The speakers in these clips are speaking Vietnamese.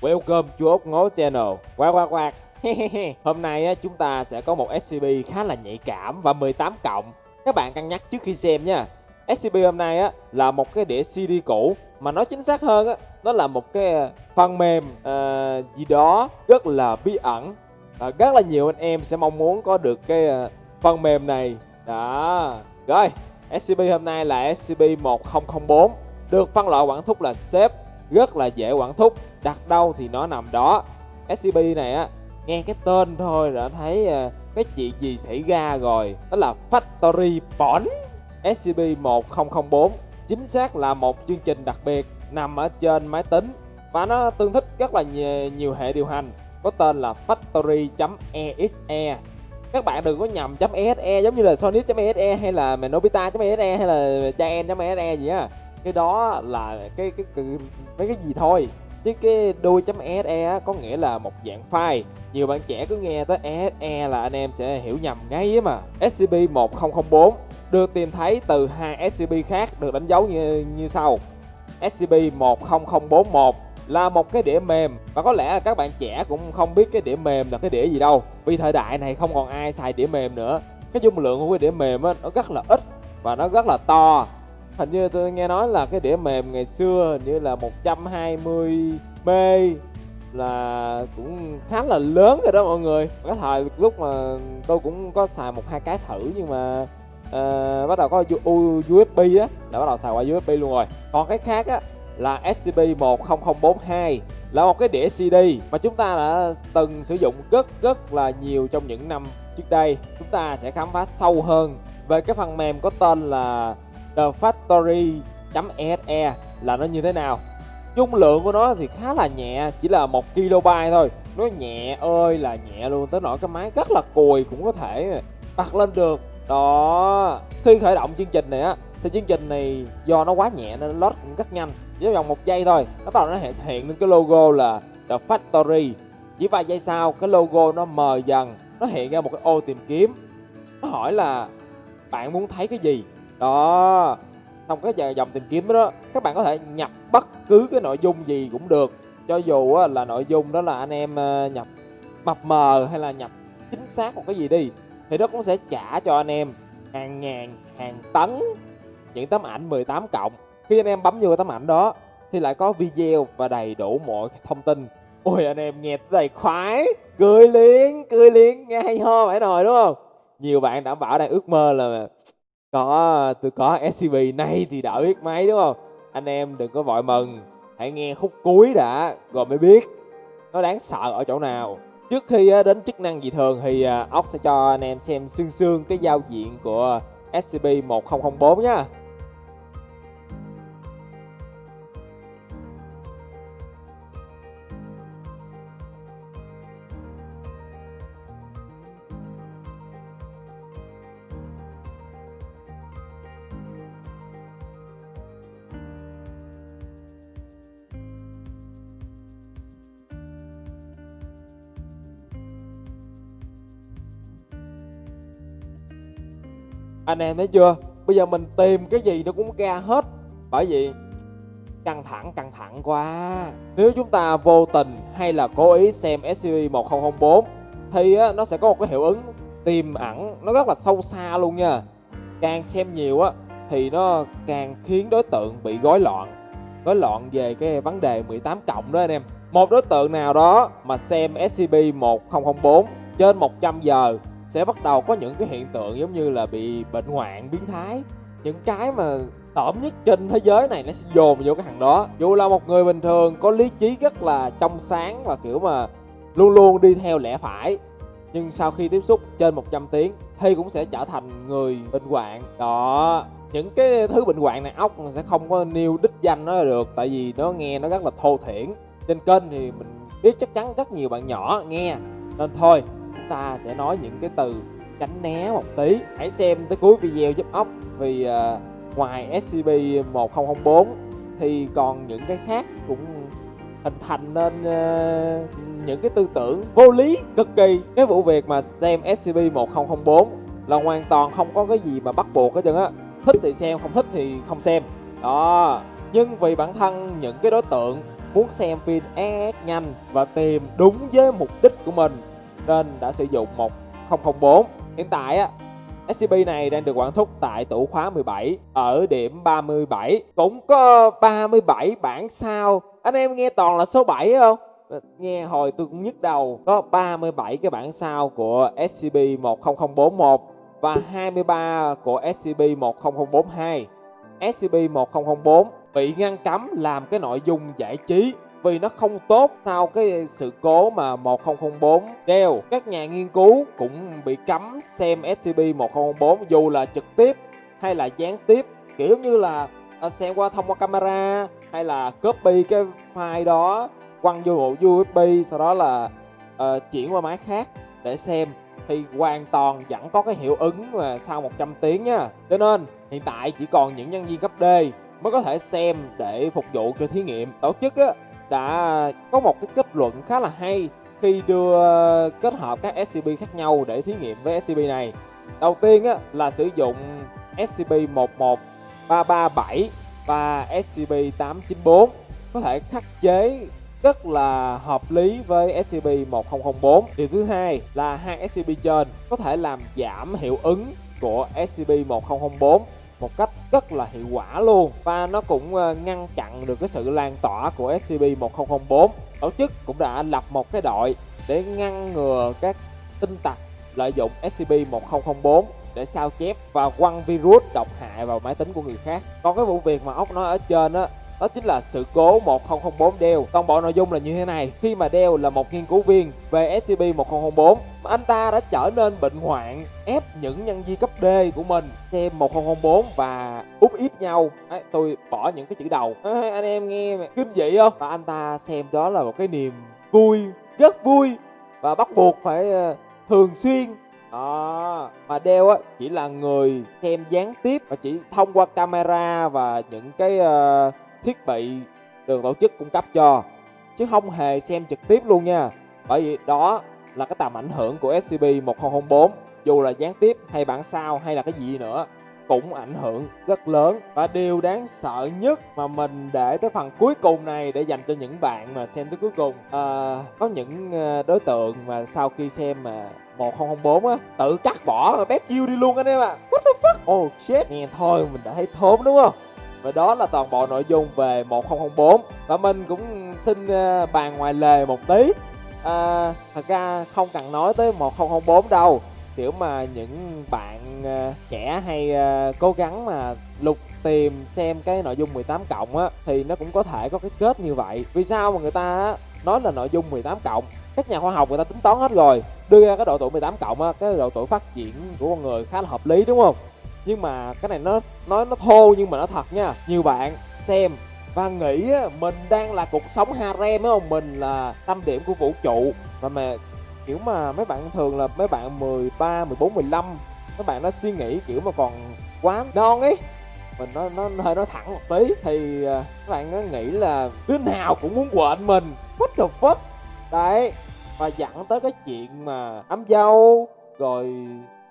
Welcome chú ốc Ngố Channel. Quạt quạt quạt Hôm nay chúng ta sẽ có một SCP khá là nhạy cảm và 18 cộng. Các bạn cân nhắc trước khi xem nha. SCP hôm nay là một cái đĩa CD cũ Mà nói chính xác hơn nó là một cái à, phần mềm uh, gì đó rất là bí ẩn. Uh, Rất là nhiều anh em sẽ mong muốn có được cái uh, phần mềm này. Đó. Rồi SCP hôm nay là SCP-1004 Được phân loại quản thúc là xếp rất là dễ quản thúc. Đặt đâu thì nó nằm đó. Scb này á Nghe cái tên thôi đã thấy ờ, cái chuyện gì xảy ra rồi. Đó là Factory Porn scb 1004 Chính xác là một chương trình đặc biệt nằm ở trên máy tính Và nó tương thích rất là nhiều, nhiều hệ điều hành Có tên là Factory.exe các bạn đừng có nhầm .exe giống như là Sonic.exe hay là Nobita.exe hay là Chaen.exe gì á cái đó là cái cái, cái mấy cái gì thôi. Chứ cái đuôi .exe có nghĩa là một dạng file. Nhiều bạn trẻ cứ nghe tới exe là anh em sẽ hiểu nhầm ngay ấy mà. SCP-1004 được tìm thấy từ hai SCP khác được đánh dấu như như sau. SCP-10041 là một cái đĩa mềm. Và có lẽ là các bạn trẻ cũng không biết cái đĩa mềm là cái đĩa gì đâu. Vì thời đại này không còn ai xài đĩa mềm nữa. Cái dung lượng của cái đĩa mềm á nó rất là ít và nó rất là to hình như tôi nghe nói là cái đĩa mềm ngày xưa hình như là 120 b là cũng khá là lớn rồi đó mọi người cái thời lúc mà tôi cũng có xài một hai cái thử nhưng mà uh, bắt đầu có USB á đã bắt đầu xài qua USB luôn rồi còn cái khác á là SCP-10042 là một cái đĩa CD mà chúng ta đã từng sử dụng rất rất là nhiều trong những năm trước đây. Chúng ta sẽ khám phá sâu hơn về cái phần mềm có tên là thefactory.se là nó như thế nào. Dung lượng của nó thì khá là nhẹ, chỉ là 1 KB thôi. Nó nhẹ ơi là nhẹ luôn, tới nỗi cái máy rất là cùi cũng có thể bật lên được. Đó, khi khởi động chương trình này á thì chương trình này do nó quá nhẹ nên load cũng rất nhanh chỉ vòng một giây thôi nó bắt đầu nó hiện lên cái logo là The Factory chỉ vài giây sau cái logo nó mờ dần nó hiện ra một cái ô tìm kiếm nó hỏi là bạn muốn thấy cái gì đó. Trong cái dòng tìm kiếm đó các bạn có thể nhập bất cứ cái nội dung gì cũng được. Cho dù là nội dung đó là anh em ờ, nhập mập mờ hay là nhập chính xác một cái gì đi, thì nó cũng sẽ trả cho anh em hàng ngàn, hàng tấn những tấm ảnh 18 cộng. Khi anh em bấm vô tấm ảnh đó, thì lại có video và đầy đủ mọi thông tin. Ôi, anh em nghe đầy khoái, cười liền cười liền, nghe hay ho phải rồi đúng không? Nhiều bạn đảm bảo đang ước mơ là có, tôi có scb này thì đã biết máy, đúng không? Anh em đừng có vội mừng. Hãy nghe khúc cuối đã, rồi mới biết nó đáng sợ ở chỗ nào. Trước khi đến chức năng dị thường thì à, ốc sẽ cho anh em xem xương xương cái giao diện của scb 1004 nhá. Anh em thấy chưa? Bây giờ mình tìm cái gì nó cũng ra hết. Bởi vì căng thẳng căng thẳng quá. Nếu chúng ta vô tình hay là cố ý xem SCP-1004 thì á, nó sẽ có một cái hiệu ứng tiềm ẩn nó rất là sâu xa luôn nha. Càng xem nhiều á thì nó càng khiến đối tượng bị gói loạn. Gói loạn về cái vấn đề 18 cộng đó anh em. Một đối tượng nào đó mà xem SCP-1004 trên 100 giờ sẽ bắt đầu có những cái hiện tượng giống như là bị bệnh hoạn, biến thái. Những cái mà tởm nhất trên thế giới này nó sẽ dồn vô cái thằng đó. Dù là một người bình thường có lý trí rất là trong sáng và kiểu mà luôn luôn đi theo lẽ phải, nhưng sau khi tiếp xúc trên 100 tiếng thì cũng sẽ trở thành người bệnh hoạn. Đó, những cái thứ bệnh hoạn này ốc sẽ không có nêu đích danh nó được, tại vì nó nghe nó rất là thô thiển. Trên kênh thì mình biết chắc chắn rất nhiều bạn nhỏ nghe. Nên thôi ta sẽ nói những cái từ tránh né một tí. Hãy xem tới cuối video giúp ốc vì uh, ngoài SCP-1004 thì còn những cái khác cũng hình thành nên uh, những cái tư tưởng vô lý cực kỳ. Cái vụ việc mà xem SCP-1004 là hoàn toàn không có cái gì mà bắt buộc hết trơn á. Thích thì xem không thích thì không xem. Đó. Nhưng vì bản thân những cái đối tượng muốn xem phim ép nhanh và tìm đúng với mục đích của mình nên đã sử dụng 1004. Hiện tại á, SCP này đang được quản thúc tại tủ khóa 17 ở điểm 37. Cũng có 37 bản sao. Anh em nghe toàn là số 7 không? Nghe hồi tôi cũng nhức đầu. Có 37 cái bản sao của SCP-10041 và 23 của SCP-10042. SCP-1004 bị ngăn cấm làm cái nội dung giải trí vì nó không tốt sau cái sự cố mà 1004 đeo. Các nhà nghiên cứu cũng bị cấm xem SCP-1004 dù là trực tiếp hay là gián tiếp kiểu như là à, xem qua thông qua camera hay là copy cái file đó quăng vô bộ USB sau đó là uh, chuyển qua máy khác để xem thì hoàn toàn vẫn có cái hiệu ứng mà sau 100 tiếng nha. Cho nên hiện tại chỉ còn những nhân viên cấp D mới có thể xem để phục vụ cho thí nghiệm. Tổ chức á, đã có một cái kết luận khá là hay khi đưa ờ, kết hợp các SCP khác nhau để thí nghiệm với SCP này. Đầu tiên á, là sử dụng SCP-11337 và SCP-894 có thể khắc chế rất là hợp lý với SCP-1004. Điều thứ hai là hai SCP trên có thể làm giảm hiệu ứng của SCP-1004 một cách rất là hiệu quả luôn. Và nó cũng ờ, ngăn chặn được cái sự lan tỏa của SCP-1004 tổ chức cũng đã lập một cái đội để ngăn ngừa các tinh tặc lợi dụng SCP-1004 để sao chép và quăng virus độc hại vào máy tính của người khác. Còn cái vụ việc mà ốc nói ở trên á đó chính là sự cố 1004 Dell. Toàn bộ nội dung là như thế này. Khi mà Dell là một nghiên cứu viên về SCP-1004, anh ta đã trở nên bệnh hoạn, ép những nhân viên cấp D của mình xem 1004 và úp ép nhau. Đấy, tôi bỏ những cái chữ đầu. À, anh em nghe kinh dị không? Và anh ta xem đó là một cái niềm vui, rất vui và bắt buộc phải uh, thường xuyên đó mà đeo á chỉ là người xem gián tiếp và chỉ thông qua camera và những cái uh, thiết bị được tổ chức cung cấp cho chứ không hề xem trực tiếp luôn nha. Bởi vì đó là cái tầm ảnh hưởng của SCP-1004 dù là gián tiếp hay bản sao hay là cái gì nữa cũng ảnh hưởng rất lớn. Và điều đáng sợ nhất mà mình để tới phần cuối cùng này để dành cho những bạn mà xem tới cuối cùng à, có những ờ, đối tượng mà sau khi xem mà 1004 á tự cắt bỏ bé kêu đi luôn anh em ạ. À. what the fuck? Oh shit. Nghe thôi mình đã thấy thốn đúng không? Và đó là toàn bộ nội dung về 1004 và mình cũng xin ờ, bàn ngoài lề một tí. À, thật ra không cần nói tới 1004 đâu. Kiểu mà những bạn uh, trẻ hay uh, cố gắng mà lục tìm xem cái nội dung 18 cộng á thì nó cũng có thể có cái kết như vậy. Vì sao mà người ta nói là nội dung 18 cộng? Các nhà khoa học người ta tính toán hết rồi. Đưa ra cái độ tuổi 18 cộng á cái độ tuổi phát triển của con người khá là hợp lý đúng không? Nhưng mà cái này nó nói nó thô nhưng mà nó thật nha. Nhiều bạn xem và nghĩ mình đang là cuộc sống harem phải không mình là tâm điểm của vũ trụ. Và mà kiểu mà mấy bạn thường là mấy bạn 13, 14, 15 mấy bạn nó suy nghĩ kiểu mà còn quá non ấy. Mình nó nó hơi nó thẳng một tí thì à, các bạn nó nghĩ là đứa nào cũng muốn quện mình. What the fuck? Đấy và dẫn tới cái chuyện mà ấm dâu rồi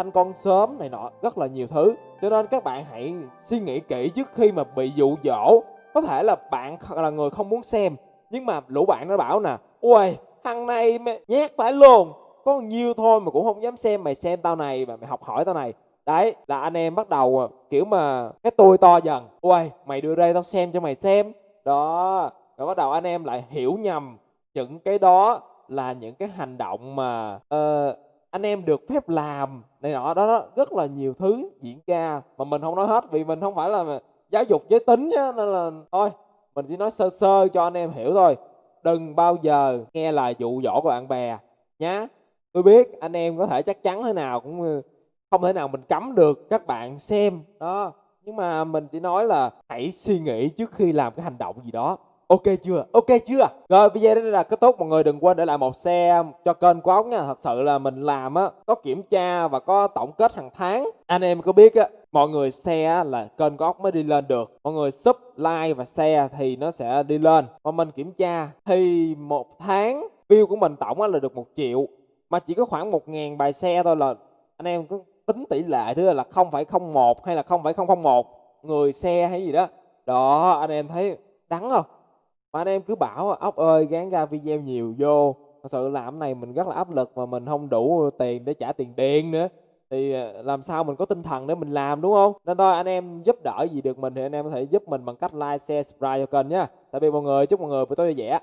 thanh con sớm này nọ rất là nhiều thứ. Cho nên các bạn hãy suy nghĩ kỹ trước khi mà bị dụ dỗ. Có thể là bạn là người không muốn xem nhưng mà lũ bạn nó bảo nè ui thằng này mày nhát phải luôn. Có nhiêu thôi mà cũng không dám xem mày xem tao này mà mày học hỏi tao này. Đấy là anh em bắt đầu ờ, kiểu mà cái tôi to dần. Ui mày đưa đây tao xem cho mày xem. Đó rồi bắt đầu anh em lại hiểu nhầm những cái đó là những cái hành động mà uh, anh em được phép làm này nọ đó, đó rất là nhiều thứ diễn ra mà mình không nói hết vì mình không phải là giáo dục giới tính nhá nên là thôi mình chỉ nói sơ sơ cho anh em hiểu thôi. Đừng bao giờ nghe lời dụ dỗ của bạn bè nhá. Tôi biết anh em có thể chắc chắn thế nào cũng không thể nào mình cấm được các bạn xem đó. Nhưng mà mình chỉ nói là hãy suy nghĩ trước khi làm cái hành động gì đó ok chưa? Ok chưa? Rồi video đây là kết thúc mọi người, đừng quên để lại một xe cho kênh của ống nha. Thật sự là mình làm á, có kiểm tra và có tổng kết hàng tháng. Anh em có biết á, mọi người xe là kênh của ốc mới đi lên được. Mọi người sub, like và share thì nó sẽ đi lên. Mà mình kiểm tra thì một tháng view của mình tổng là được một triệu. Mà chỉ có khoảng một ngàn bài xe thôi là anh em cứ tính tỷ lệ thứ là không phải không một hay là không phải không không một. Người xe hay gì đó. Đó, anh em thấy đắng không? Mà anh em cứ bảo ốc ơi, gán ra video nhiều vô. Thật sự làm này mình rất là áp lực mà mình không đủ tiền để trả tiền điện nữa. Thì ờ, làm sao mình có tinh thần để mình làm, đúng không? Nên thôi, anh em giúp đỡ gì được mình thì anh em có thể giúp mình bằng cách like, share, subscribe cho kênh nhé tạm biệt mọi người, chúc mọi người buổi tối vui vẻ.